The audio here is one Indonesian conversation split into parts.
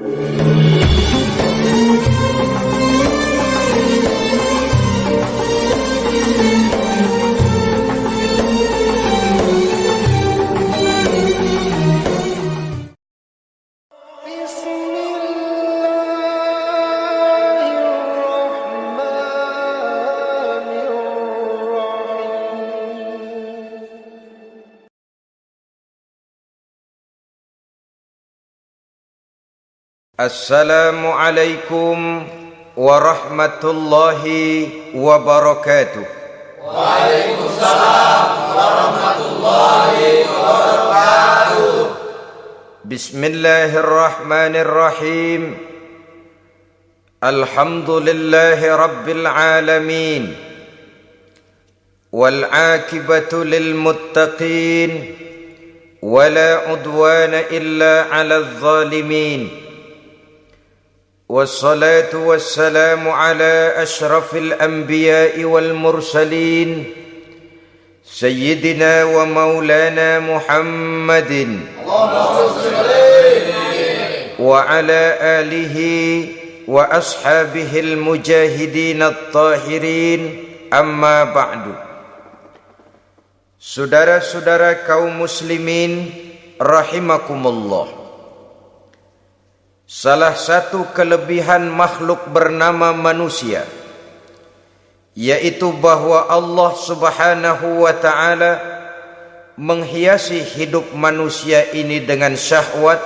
Música السلام عليكم ورحمة الله وبركاته. وعليكم السلام ورحمة الله وبركاته. بسم الله الرحمن الرحيم. الحمد لله رب العالمين. والعاقبة للمتقين. ولا عدوان إلا على الظالمين. والصلاة والسلام على أشرف الأنبياء والمرسلين سيدنا ومولانا محمد. وعلى آله وأصحابه المجاهدين الطاهرين. أما بعد. Saudara-saudara kaum muslimin rahimakumullah Salah satu kelebihan makhluk bernama manusia yaitu bahwa Allah Subhanahu wa taala menghiasi hidup manusia ini dengan syahwat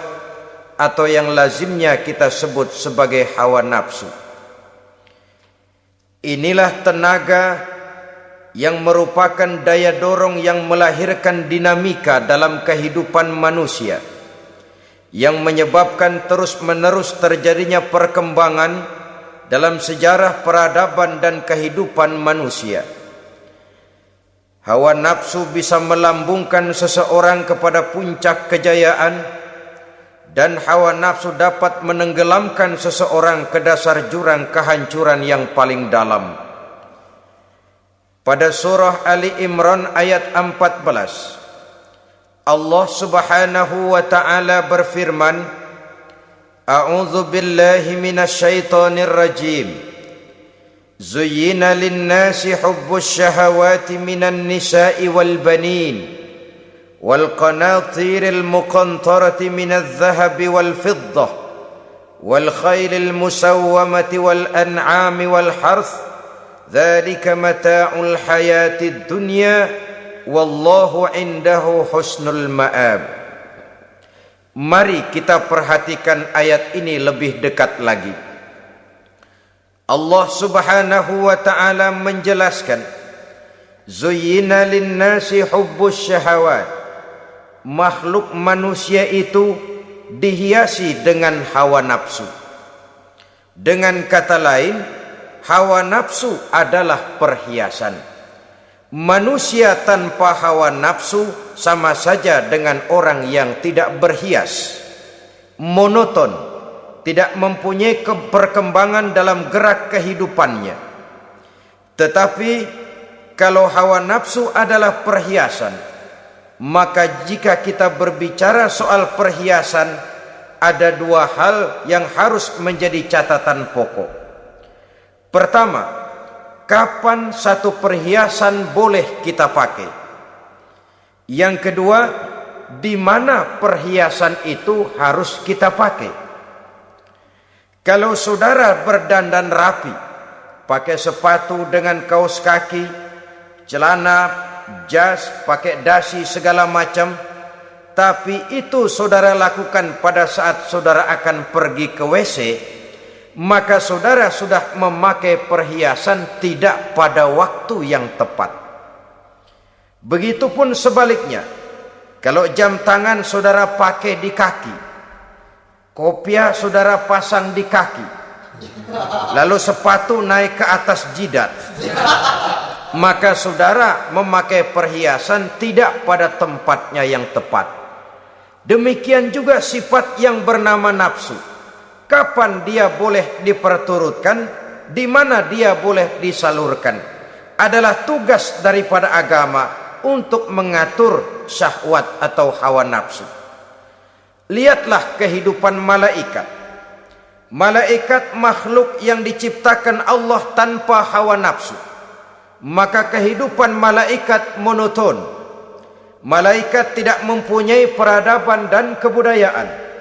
atau yang lazimnya kita sebut sebagai hawa nafsu. Inilah tenaga yang merupakan daya dorong yang melahirkan dinamika dalam kehidupan manusia yang menyebabkan terus-menerus terjadinya perkembangan dalam sejarah peradaban dan kehidupan manusia. Hawa nafsu bisa melambungkan seseorang kepada puncak kejayaan dan hawa nafsu dapat menenggelamkan seseorang ke dasar jurang kehancuran yang paling dalam. Pada surah Ali Imran ayat 14 Allah Subhanahu wa taala berfirman A'udzu billahi minasyaitonir rajim Zuyyina lin-nasi hubbus shahawati minan nisa'i wal banin wal qanatiril muqantarati minadh dhahabi wal fiddah wal khaylil musawwamati wal an'ami wal harth dhalika mata'ul hayatid dunya wallahu indahu husnul ma'ab. Mari kita perhatikan ayat ini lebih dekat lagi. Allah Subhanahu wa taala menjelaskan zuyyina lin-nasi hubbus syahawat. Makhluk manusia itu dihiasi dengan hawa nafsu. Dengan kata lain hawa nafsu adalah perhiasan Manusia tanpa hawa nafsu sama saja dengan orang yang tidak berhias, monoton, tidak mempunyai perkembangan dalam gerak kehidupannya. Tetapi kalau hawa nafsu adalah perhiasan, maka jika kita berbicara soal perhiasan, ada dua hal yang harus menjadi catatan pokok. Pertama, kapan satu perhiasan boleh kita pakai. Yang kedua, di mana perhiasan itu harus kita pakai. Kalau saudara berdandan rapi, pakai sepatu dengan kaos kaki, celana, jas, pakai dasi segala macam, tapi itu saudara lakukan pada saat saudara akan pergi ke WC, maka saudara sudah memakai perhiasan tidak pada waktu yang tepat. Begitupun sebaliknya, kalau jam tangan saudara pakai di kaki, kopiah saudara pasang di kaki, lalu sepatu naik ke atas jidat, maka saudara memakai perhiasan tidak pada tempatnya yang tepat. Demikian juga sifat yang bernama nafsu kapan dia boleh diperturutkan, di mana dia boleh disalurkan. Adalah tugas daripada agama untuk mengatur syahwat atau hawa nafsu. Lihatlah kehidupan malaikat. Malaikat makhluk yang diciptakan Allah tanpa hawa nafsu. Maka kehidupan malaikat monoton. Malaikat tidak mempunyai peradaban dan kebudayaan.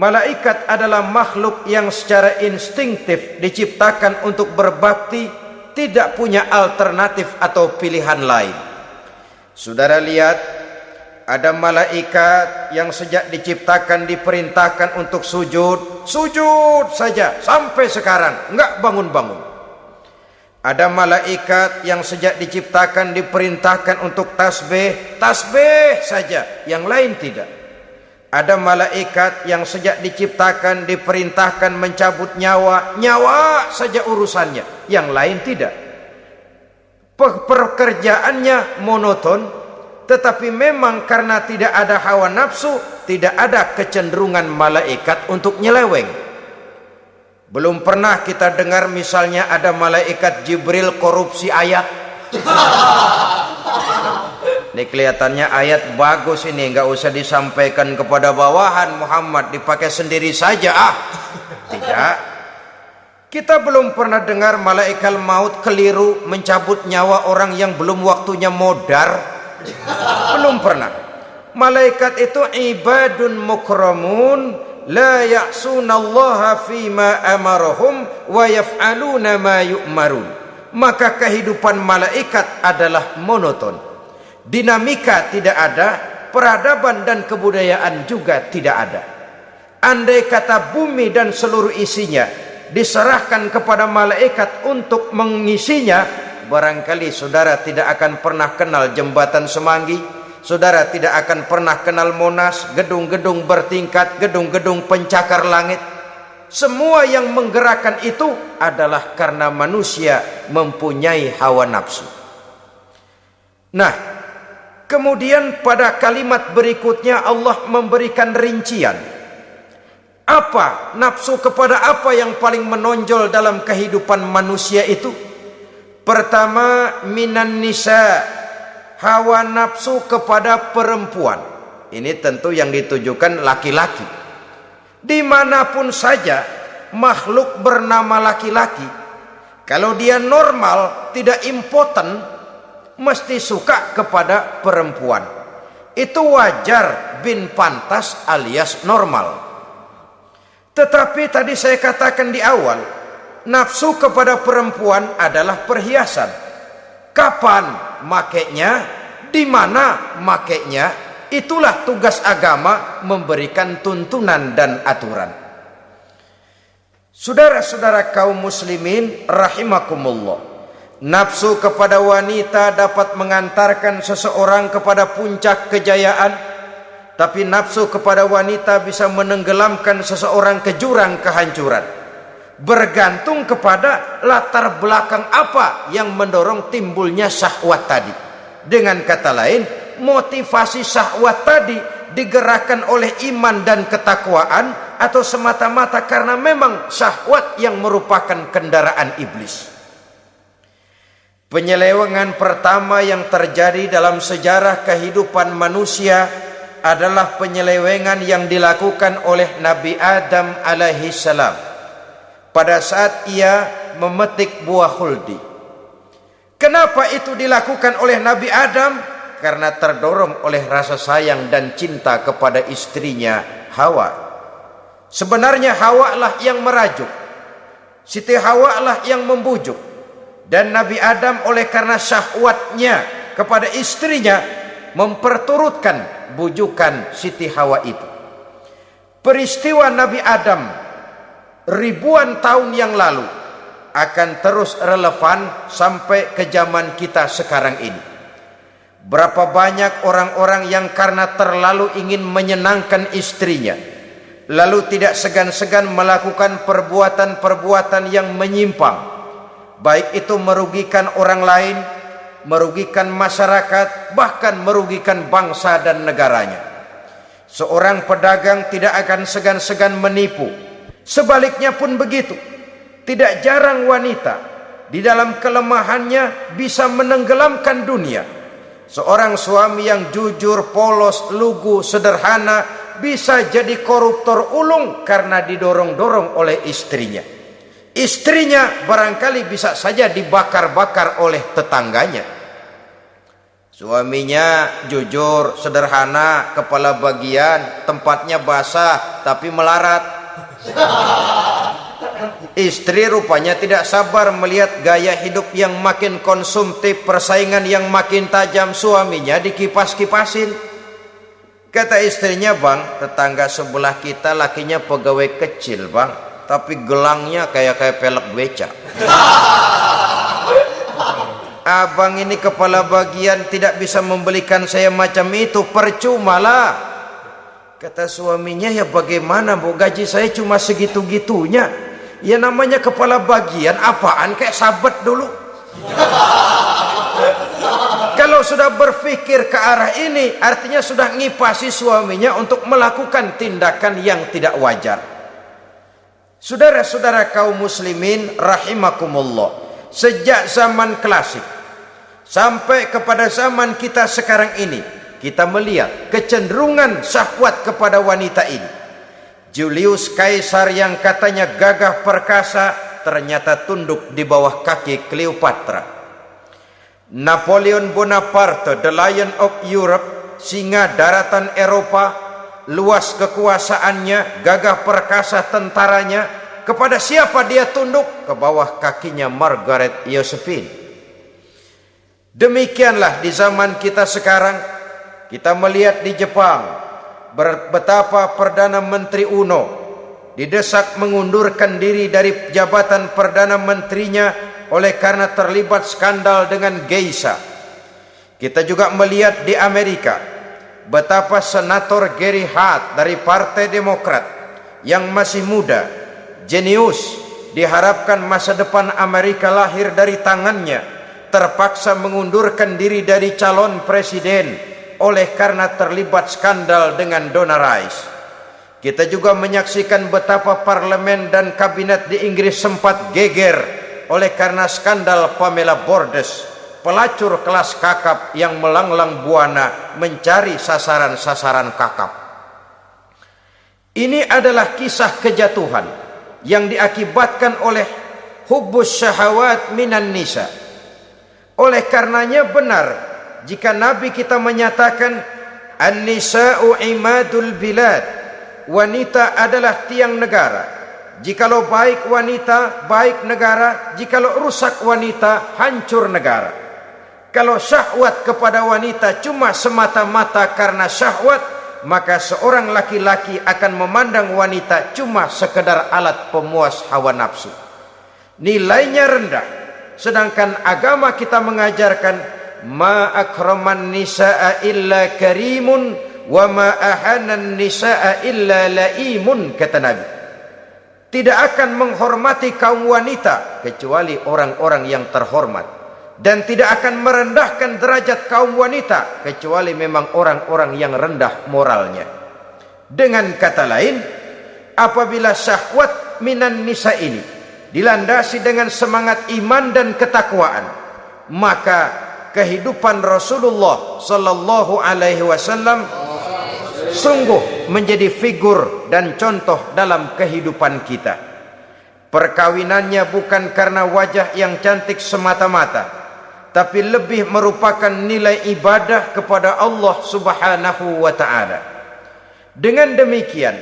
Malaikat adalah makhluk yang secara instinktif diciptakan untuk berbakti, tidak punya alternatif atau pilihan lain. Saudara lihat ada malaikat yang sejak diciptakan diperintahkan untuk sujud, sujud saja sampai sekarang, enggak bangun-bangun. Ada malaikat yang sejak diciptakan diperintahkan untuk tasbih, tasbih saja, yang lain tidak. Ada malaikat yang sejak diciptakan diperintahkan mencabut nyawa, nyawa saja urusannya, yang lain tidak. Pekerjaannya monoton, tetapi memang karena tidak ada hawa nafsu, tidak ada kecenderungan malaikat untuk nyeleweng. Belum pernah kita dengar misalnya ada malaikat Jibril korupsi ayat. Ini kelihatannya ayat bagus ini, nggak usah disampaikan kepada bawahan Muhammad, dipakai sendiri saja ah. Tidak. Kita belum pernah dengar malaikat maut keliru mencabut nyawa orang yang belum waktunya modar belum pernah. Malaikat itu ibadun mukramun la ya'sunallaha fima amarahum wa yaf'aluna ma yu'marun. Maka kehidupan malaikat adalah monoton. Dinamika tidak ada, peradaban dan kebudayaan juga tidak ada. Andai kata bumi dan seluruh isinya diserahkan kepada malaikat untuk mengisinya, barangkali saudara tidak akan pernah kenal jembatan Semanggi, saudara tidak akan pernah kenal Monas, gedung-gedung bertingkat, gedung-gedung pencakar langit. Semua yang menggerakkan itu adalah karena manusia mempunyai hawa nafsu. Nah, kemudian pada kalimat berikutnya Allah memberikan rincian. Apa nafsu kepada apa yang paling menonjol dalam kehidupan manusia itu? Pertama minan nisa hawa nafsu kepada perempuan. Ini tentu yang ditujukan laki-laki. Di mana pun saja makhluk bernama laki-laki, kalau dia normal tidak impoten, mesti suka kepada perempuan. Itu wajar bin pantas alias normal. Tetapi tadi saya katakan di awal, nafsu kepada perempuan adalah perhiasan. Kapan makainya, di mana makainya, itulah tugas agama memberikan tuntunan dan aturan. Saudara-saudara kaum muslimin rahimakumullah. Nafsu kepada wanita dapat mengantarkan seseorang kepada puncak kejayaan, tapi nafsu kepada wanita bisa menenggelamkan seseorang ke jurang kehancuran bergantung kepada latar belakang apa yang mendorong timbulnya syahwat tadi. Dengan kata lain, motivasi syahwat tadi digerakkan oleh iman dan ketakwaan atau semata-mata karena memang syahwat yang merupakan kendaraan iblis. Penyelewengan pertama yang terjadi dalam sejarah kehidupan manusia adalah penyelewengan yang dilakukan oleh Nabi Adam alaihi salam pada saat ia memetik buah huldi. Kenapa itu dilakukan oleh Nabi Adam? Karena terdorong oleh rasa sayang dan cinta kepada istrinya Hawa. Sebenarnya Hawa lah yang merajuk. Siti Hawa lah yang membujuk. Dan Nabi Adam oleh karena syahwatnya kepada istrinya memperturutkan bujukan Siti Hawa itu. Peristiwa Nabi Adam ribuan tahun yang lalu akan terus relevan sampai ke zaman kita sekarang ini. Berapa banyak orang-orang yang karena terlalu ingin menyenangkan istrinya, lalu tidak segan-segan melakukan perbuatan-perbuatan yang menyimpang, baik itu merugikan orang lain, merugikan masyarakat, bahkan merugikan bangsa dan negaranya. Seorang pedagang tidak akan segan-segan menipu, Sebaliknya pun begitu. Tidak jarang wanita di dalam kelemahannya bisa menenggelamkan dunia. Seorang suami yang jujur, polos, lugu, sederhana bisa jadi koruptor ulung karena didorong-dorong oleh istrinya. Istrinya barangkali bisa saja dibakar-bakar oleh tetangganya. Suaminya jujur, sederhana, kepala bagian, tempatnya basah tapi melarat. Istri rupanya tidak sabar melihat gaya hidup yang makin konsumtif, persaingan yang makin tajam suaminya dikipas-kipasin. Kata istrinya, "Bang, tetangga sebelah kita lakinya pegawai kecil, Bang, tapi gelangnya kayak kayak pelek beca." Abang ini kepala bagian tidak bisa membelikan saya macam itu, percuma lah. Kata suaminya, "Ya bagaimana, Bu? Gaji saya cuma segitu-gitunya." Ya namanya kepala bagian apaan kayak sabet dulu. Kalau sudah berpikir ke arah ini, artinya sudah ngipasi suaminya untuk melakukan tindakan yang tidak wajar. Saudara-saudara kaum muslimin rahimakumullah. Sejak zaman klasik sampai kepada zaman kita sekarang ini, kita melihat kecenderungan syahwat kepada wanita ini. Julius Kaisar yang katanya gagah perkasa ternyata tunduk di bawah kaki Cleopatra. Napoleon Bonaparte, the Lion of Europe, singa daratan Eropa, luas kekuasaannya, gagah perkasa tentaranya, kepada siapa dia tunduk? Ke bawah kakinya Margaret Josephine. Demikianlah di zaman kita sekarang, kita melihat di Jepang, betapa Perdana Menteri Uno didesak mengundurkan diri dari jabatan Perdana Menterinya oleh karena terlibat skandal dengan geisha. Kita juga melihat di Amerika betapa senator Gary Hart dari Partai Demokrat yang masih muda, jenius, diharapkan masa depan Amerika lahir dari tangannya, terpaksa mengundurkan diri dari calon presiden oleh karena terlibat skandal dengan Donna Rice. Kita juga menyaksikan betapa parlemen dan kabinet di Inggris sempat geger oleh karena skandal Pamela Bordes, pelacur kelas kakap yang melanglang buana mencari sasaran-sasaran kakap. Ini adalah kisah kejatuhan yang diakibatkan oleh hubus syahwat minan nisa. Oleh karenanya benar jika Nabi kita menyatakan an-nisa'u imadul bilad. Wanita adalah tiang negara. Jikalau baik wanita, baik negara. Jikalau rusak wanita, hancur negara. Kalau syahwat kepada wanita cuma semata-mata karena syahwat, maka seorang laki-laki akan memandang wanita cuma sekedar alat pemuas hawa nafsu. Nilainya rendah. Sedangkan agama kita mengajarkan ma akraman nisaa illa karimun wa ma ahanan nisaa illa laimun kata Nabi tidak akan menghormati kaum wanita kecuali orang-orang yang terhormat dan tidak akan merendahkan derajat kaum wanita kecuali memang orang-orang yang rendah moralnya dengan kata lain apabila syahwat minan nisa ini dilandasi dengan semangat iman dan ketakwaan maka kehidupan Rasulullah sallallahu alaihi wasallam sungguh menjadi figur dan contoh dalam kehidupan kita. Perkawinannya bukan karena wajah yang cantik semata-mata, tapi lebih merupakan nilai ibadah kepada Allah Subhanahu wa taala. Dengan demikian,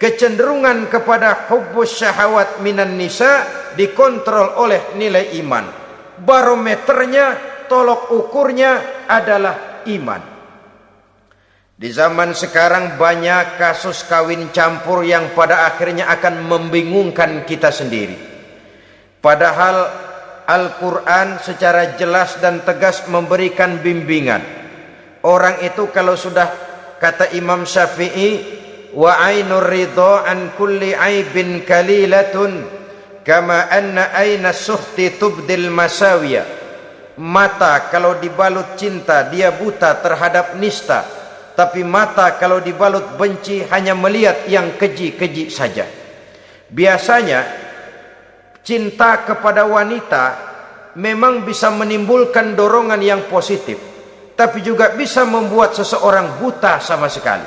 kecenderungan kepada hubbus syahwat minan nisa dikontrol oleh nilai iman. Barometernya, tolok ukurnya adalah iman. Di zaman sekarang banyak kasus kawin campur yang pada akhirnya akan membingungkan kita sendiri. Padahal Al-Quran secara jelas dan tegas memberikan bimbingan. Orang itu kalau sudah kata Imam Syafi'i wa ainur ridha an kulli aibin kalilatun kama anna aina suhti tubdil masawiya. Mata kalau dibalut cinta dia buta terhadap nista tapi mata kalau dibalut benci hanya melihat yang keji-keji saja. Biasanya cinta kepada wanita memang bisa menimbulkan dorongan yang positif, tapi juga bisa membuat seseorang buta sama sekali.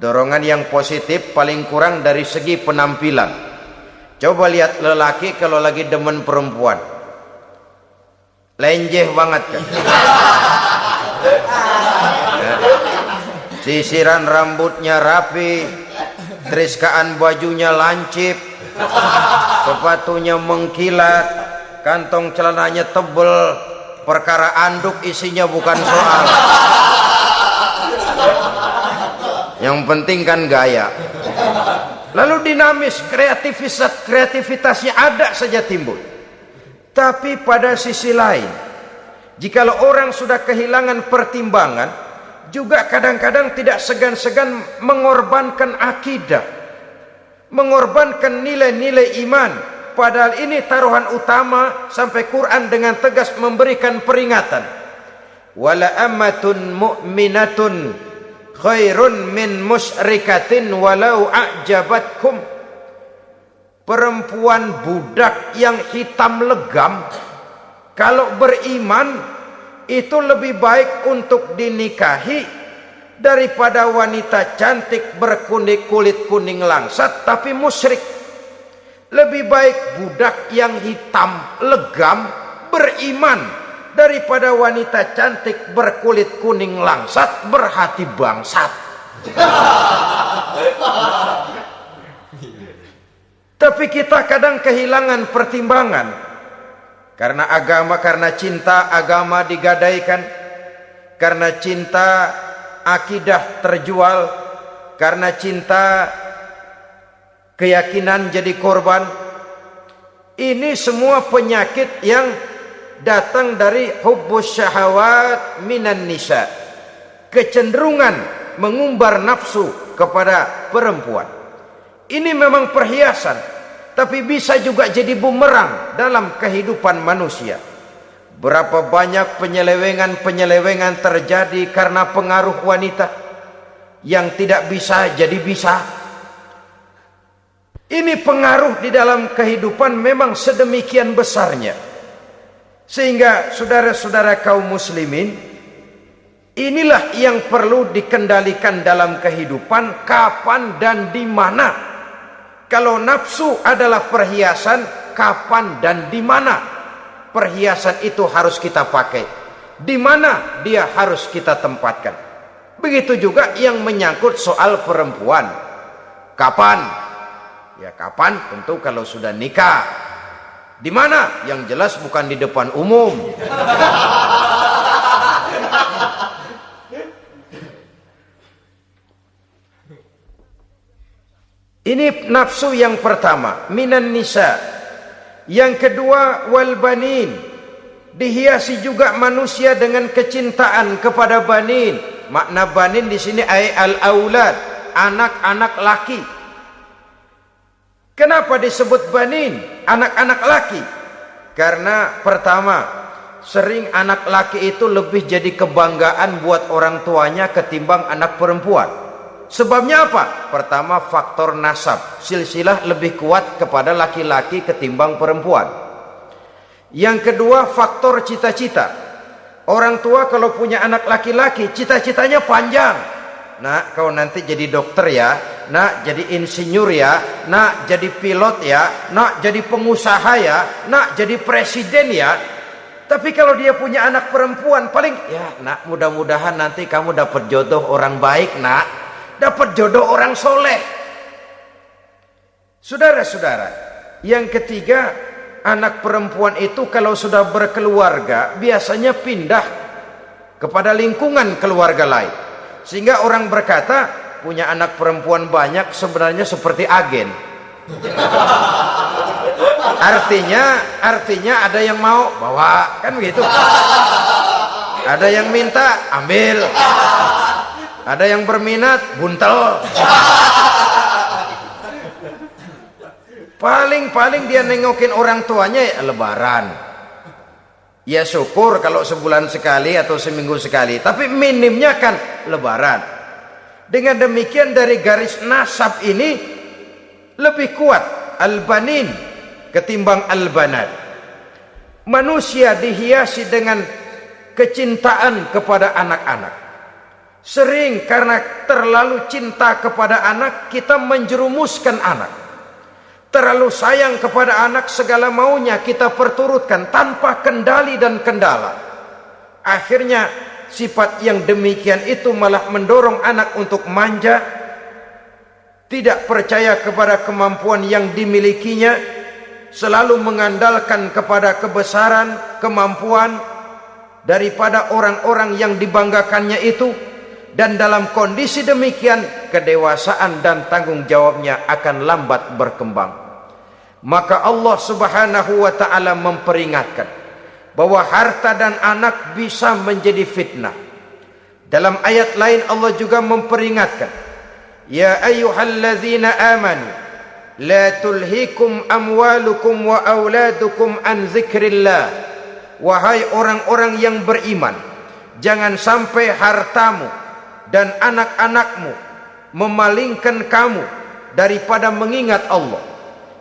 Dorongan yang positif paling kurang dari segi penampilan. Coba lihat lelaki kalau lagi demen perempuan. Lenjeh banget kan. Sisiran rambutnya rapi, triskaan bajunya lancip, sepatunya mengkilat, kantong celananya tebel, perkara anduk isinya bukan soal. Yang penting kan gaya. Lalu dinamis, kreativitas kreativitasnya ada saja timbul. Tapi pada sisi lain, jikalau orang sudah kehilangan pertimbangan, juga kadang-kadang tidak segan-segan mengorbankan akidah, mengorbankan nilai-nilai iman. Padahal ini taruhan utama sampai Quran dengan tegas memberikan peringatan. Wala amatun mu'minatun khairun min musyrikatin walau a'jabatkum perempuan budak yang hitam legam kalau beriman itu lebih baik untuk dinikahi daripada wanita cantik berkulit kulit kuning langsat tapi musyrik. Lebih baik budak yang hitam legam beriman daripada wanita cantik berkulit kuning langsat berhati bangsat. Tapi kita kadang kehilangan pertimbangan. Karena agama karena cinta agama digadaikan. Karena cinta akidah terjual karena cinta keyakinan jadi korban. Ini semua penyakit yang datang dari hubbus syahawat minan nisa. Kecenderungan mengumbar nafsu kepada perempuan. Ini memang perhiasan tapi bisa juga jadi bumerang dalam kehidupan manusia berapa banyak penyelewengan-penyelewengan terjadi karena pengaruh wanita yang tidak bisa jadi bisa? Ini pengaruh di dalam kehidupan memang sedemikian besarnya. Sehingga saudara-saudara kaum muslimin inilah yang perlu dikendalikan dalam kehidupan kapan dan di mana. Kalau nafsu adalah perhiasan, kapan dan di mana perhiasan itu harus kita pakai? Di mana dia harus kita tempatkan? Begitu juga yang menyangkut soal perempuan. Kapan? Ya kapan? Tentu kalau sudah nikah di mana? Yang jelas bukan di depan umum. Ini nafsu yang pertama, minan nisa. Yang kedua, wal banin. Dihiasi juga manusia dengan kecintaan kepada banin. Makna banin di sini ay al aulad, anak-anak laki. Kenapa disebut banin? Anak-anak laki. Karena pertama, sering anak laki itu lebih jadi kebanggaan buat orang tuanya ketimbang anak perempuan. Sebabnya apa? Pertama faktor nasab. Silsilah lebih kuat kepada laki-laki ketimbang perempuan. Yang kedua faktor cita-cita. Orang tua kalau punya anak laki-laki, cita-citanya panjang. Nah, kau nanti jadi dokter ya, nak jadi insinyur ya, nak jadi pilot ya, nak jadi pengusaha ya, nak jadi presiden ya. Tapi kalau dia punya anak perempuan paling ya nak mudah-mudahan nanti kamu dapat jodoh orang baik nak, dapat jodoh orang soleh. Saudara-saudara, yang ketiga anak perempuan itu kalau sudah berkeluarga biasanya pindah kepada lingkungan keluarga lain. Sehingga orang berkata punya anak perempuan banyak sebenarnya seperti agen. Artinya, artinya ada yang mau bawa, kan begitu. Ada yang minta, ambil. Ada yang berminat, buntel. Paling-paling dia nengokin orang tuanya ya lebaran. Ya syukur kalau sebulan sekali atau seminggu sekali. Tapi minimnya kan lebaran. Dengan demikian dari garis nasab ini lebih kuat al-banin ketimbang al-banat. Manusia dihiasi dengan kecintaan kepada anak-anak. Sering karena terlalu cinta kepada anak kita menjerumuskan anak. Terlalu sayang kepada anak segala maunya kita perturutkan tanpa kendali dan kendala. Akhirnya sifat yang demikian itu malah mendorong anak untuk manja, tidak percaya kepada kemampuan yang dimilikinya, selalu mengandalkan kepada kebesaran, kemampuan daripada orang-orang yang dibanggakannya itu dan dalam kondisi demikian kedewasaan dan tanggung jawabnya akan lambat berkembang. Maka Allah Subhanahu wa taala memperingatkan bahwa harta dan anak bisa menjadi fitnah. Dalam ayat lain Allah juga memperingatkan ya ayyuhalladzina amanu la tulhikum amwalukum wa auladukum an zikrillah. Wahai orang-orang yang beriman jangan sampai hartamu dan anak-anakmu memalingkan kamu daripada mengingat Allah.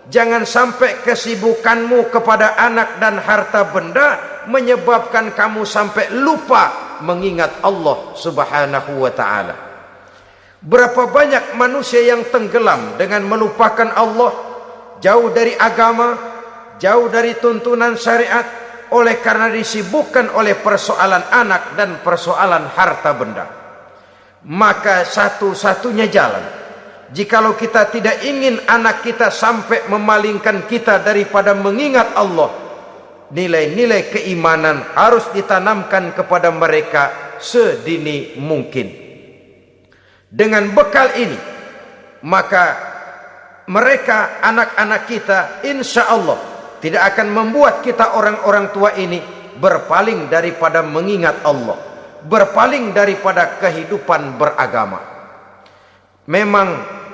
Jangan sampai kesibukanmu kepada anak dan harta benda menyebabkan kamu sampai lupa mengingat Allah Subhanahu wa taala. Berapa banyak manusia yang tenggelam dengan melupakan Allah, jauh dari agama, jauh dari tuntunan syariat oleh karena disibukkan oleh persoalan anak dan persoalan harta benda maka satu-satunya jalan. Jikalau kita tidak ingin anak kita sampai memalingkan kita daripada mengingat Allah nilai-nilai keimanan harus ditanamkan kepada mereka sedini mungkin. Dengan bekal ini maka mereka anak-anak kita insya Allah tidak akan membuat kita orang-orang tua ini berpaling daripada mengingat Allah berpaling daripada kehidupan beragama. Memang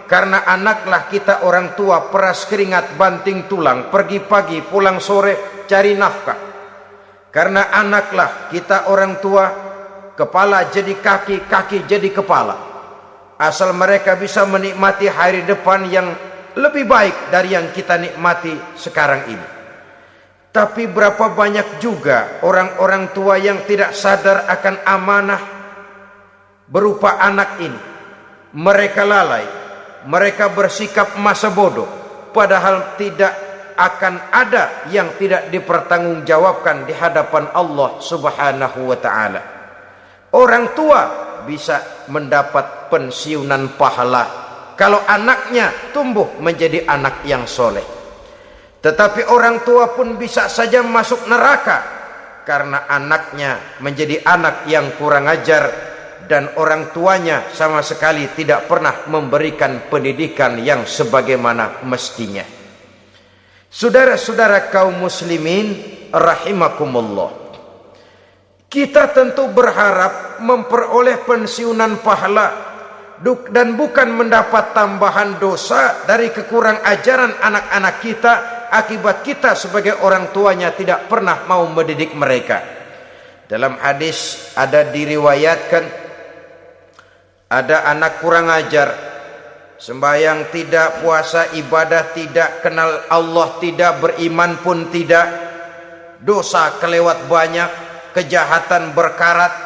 karena anaklah kita orang tua peras keringat banting tulang pergi pagi pulang sore cari nafkah. Karena anaklah kita orang tua kepala jadi kaki kaki jadi kepala. Asal mereka bisa menikmati hari depan yang lebih baik dari yang kita nikmati sekarang ini. Tapi berapa banyak juga orang-orang tua yang tidak sadar akan amanah berupa anak ini. Mereka lalai, mereka bersikap masa bodoh, padahal tidak akan ada yang tidak dipertanggungjawabkan di hadapan Allah Subhanahu wa taala. Orang tua bisa mendapat pensiunan pahala kalau anaknya tumbuh menjadi anak yang soleh. Tetapi orang tua pun bisa saja masuk neraka karena anaknya menjadi anak yang kurang ajar dan orang tuanya sama sekali tidak pernah memberikan pendidikan yang sebagaimana mestinya. Saudara-saudara kaum muslimin rahimakumullah. Kita tentu berharap memperoleh pensiunan pahala dan bukan mendapat tambahan dosa dari kekurang ajaran anak-anak kita akibat kita sebagai orang tuanya tidak pernah mau mendidik mereka. Dalam hadis ada diriwayatkan ada anak kurang ajar, sembahyang tidak, puasa ibadah tidak, kenal Allah tidak, beriman pun tidak, dosa kelewat banyak, kejahatan berkarat.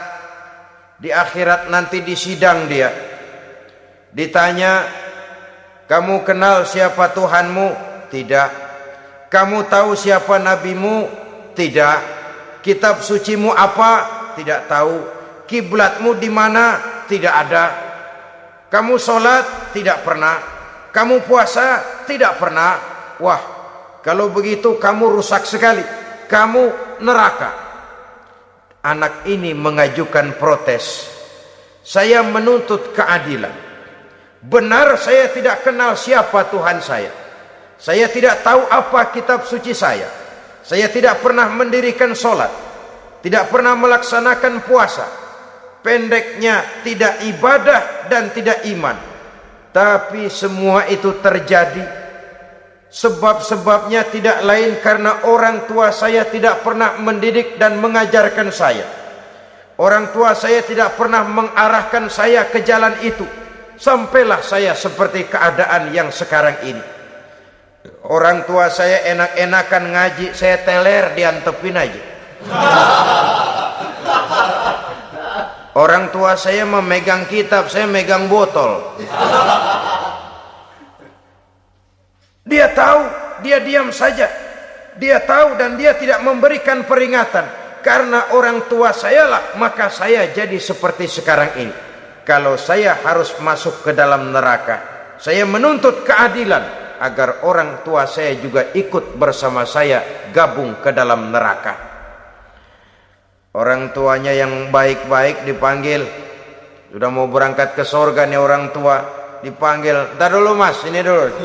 Di akhirat nanti disidang dia. Ditanya, kamu kenal siapa Tuhanmu? Tidak. Kamu tahu siapa nabimu? Tidak. Kitab sucimu apa? Tidak tahu. Kiblatmu di mana? Tidak ada. Kamu sholat? Tidak pernah. Kamu puasa? Tidak pernah. Wah, kalau begitu kamu rusak sekali. Kamu neraka. Anak ini mengajukan protes. Saya menuntut keadilan. Benar saya tidak kenal siapa Tuhan saya. Saya tidak tahu apa kitab suci saya. Saya tidak pernah mendirikan solat. Tidak pernah melaksanakan puasa. Pendeknya tidak ibadah dan tidak iman. Tapi semua itu terjadi. Sebab-sebabnya tidak lain karena orang tua saya tidak pernah mendidik dan mengajarkan saya. Orang tua saya tidak pernah mengarahkan saya ke jalan itu. Sampailah saya seperti keadaan yang sekarang ini. Orang tua saya enak-enakan ngaji, saya teler diantepin aja. Orang tua saya memegang kitab, saya megang botol. Dia tahu, dia diam saja. Dia tahu dan dia tidak memberikan peringatan. Karena orang tua saya lah, maka saya jadi seperti sekarang ini. Kalau saya harus masuk ke dalam neraka, saya menuntut keadilan agar orang tua saya juga ikut bersama saya gabung ke dalam neraka. Orang tuanya yang baik-baik dipanggil. Sudah mau berangkat ke sorga nih orang tua. Dipanggil. Ntar dulu mas, ini dulu.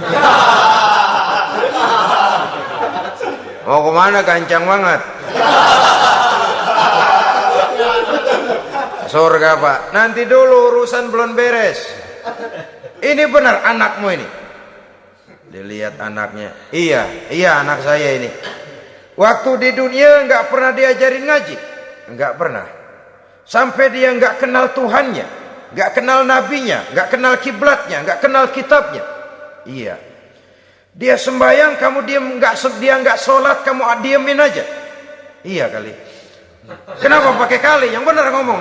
Mau ke mana kancang banget? Sorga pak. Nanti dulu urusan belum beres. Ini benar anakmu ini. Dilihat anaknya. Iya, iya anak saya ini. Waktu di dunia nggak pernah diajarin ngaji. Enggak pernah. Sampai dia enggak kenal Tuhannya, enggak kenal nabinya, enggak kenal kiblatnya, enggak kenal kitabnya. Iya. Dia sembahyang, kamu diam enggak dia enggak sholat, kamu diamin aja. Iya kali. Kenapa pakai kali? Yang benar ngomong.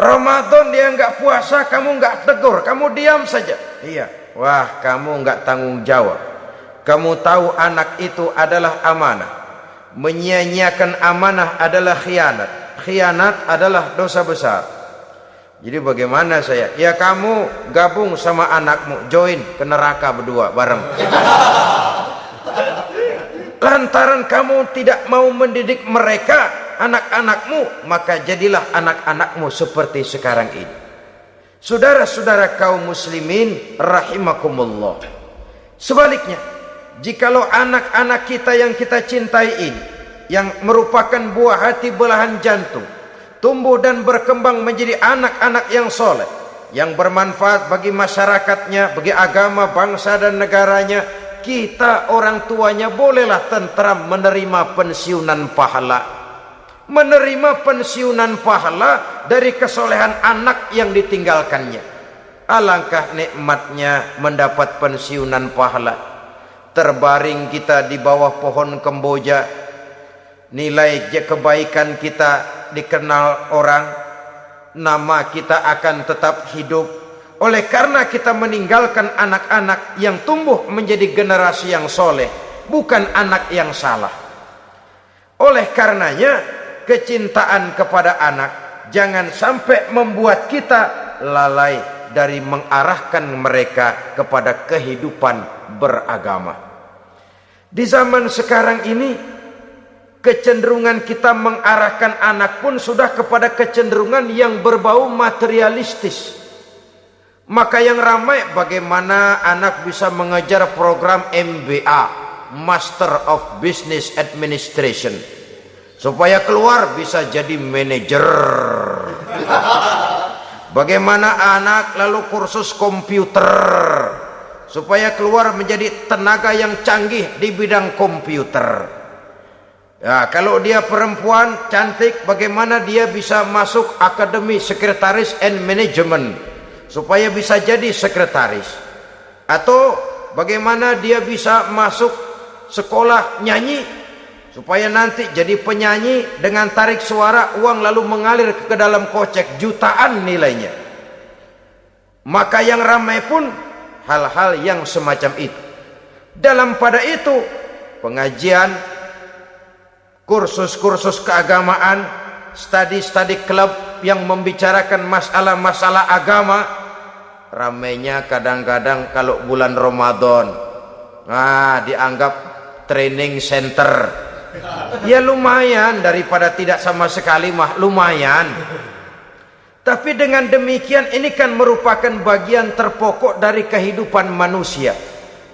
Ramadan dia enggak puasa, kamu enggak tegur, kamu diam saja. Iya. Wah, kamu enggak tanggung jawab. Kamu tahu anak itu adalah amanah menyia-nyiakan amanah adalah khianat khianat adalah dosa besar jadi bagaimana saya ya kamu gabung sama anakmu join ke neraka berdua bareng lantaran kamu tidak mau mendidik mereka anak-anakmu maka jadilah anak-anakmu seperti sekarang ini saudara-saudara kaum muslimin rahimakumullah sebaliknya Jikalau anak-anak kita yang kita cintai ini yang merupakan buah hati belahan jantung tumbuh dan berkembang menjadi anak-anak yang soleh yang bermanfaat bagi masyarakatnya, bagi agama, bangsa dan negaranya, kita orang tuanya bolehlah tentram menerima pensiunan pahala. Menerima pensiunan pahala dari kesolehan anak yang ditinggalkannya. Alangkah nikmatnya mendapat pensiunan pahala. Terbaring kita di bawah pohon kemboja. Nilai kebaikan kita dikenal orang. Nama kita akan tetap hidup. Oleh karena kita meninggalkan anak-anak yang tumbuh menjadi generasi yang soleh bukan anak yang salah. Oleh karenanya kecintaan kepada anak jangan sampai membuat kita lalai dari mengarahkan mereka kepada kehidupan beragama. Di zaman sekarang ini kecenderungan kita mengarahkan anak pun sudah kepada kecenderungan yang berbau materialistis. Maka yang ramai bagaimana anak bisa mengejar program MBA, Master of Business Administration. Supaya keluar bisa jadi manajer. Bagaimana anak lalu kursus komputer supaya keluar menjadi tenaga yang canggih di bidang komputer. Ya, kalau dia perempuan cantik, bagaimana dia bisa masuk akademi sekretaris and management supaya bisa jadi sekretaris? Atau bagaimana dia bisa masuk sekolah nyanyi supaya nanti jadi penyanyi dengan tarik suara uang lalu mengalir ke dalam kocek jutaan nilainya. Maka yang ramai pun hal-hal yang semacam itu. Dalam pada itu pengajian kursus-kursus keagamaan studi-studi klub yang membicarakan masalah-masalah agama ramainya kadang-kadang kalau bulan Ramadan. Nah dianggap training center Ya lumayan daripada tidak sama sekali mah lumayan. Tapi dengan demikian ini kan merupakan bagian terpokok dari kehidupan manusia.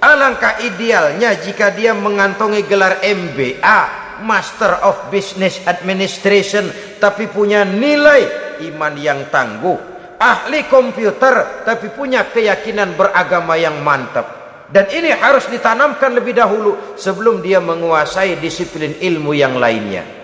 Alangkah idealnya jika dia mengantongi gelar MBA, Master of Business Administration, tapi punya nilai iman yang tangguh, ahli komputer, tapi punya keyakinan beragama yang mantap. Dan ini harus ditanamkan lebih dahulu sebelum dia menguasai disiplin ilmu yang lainnya.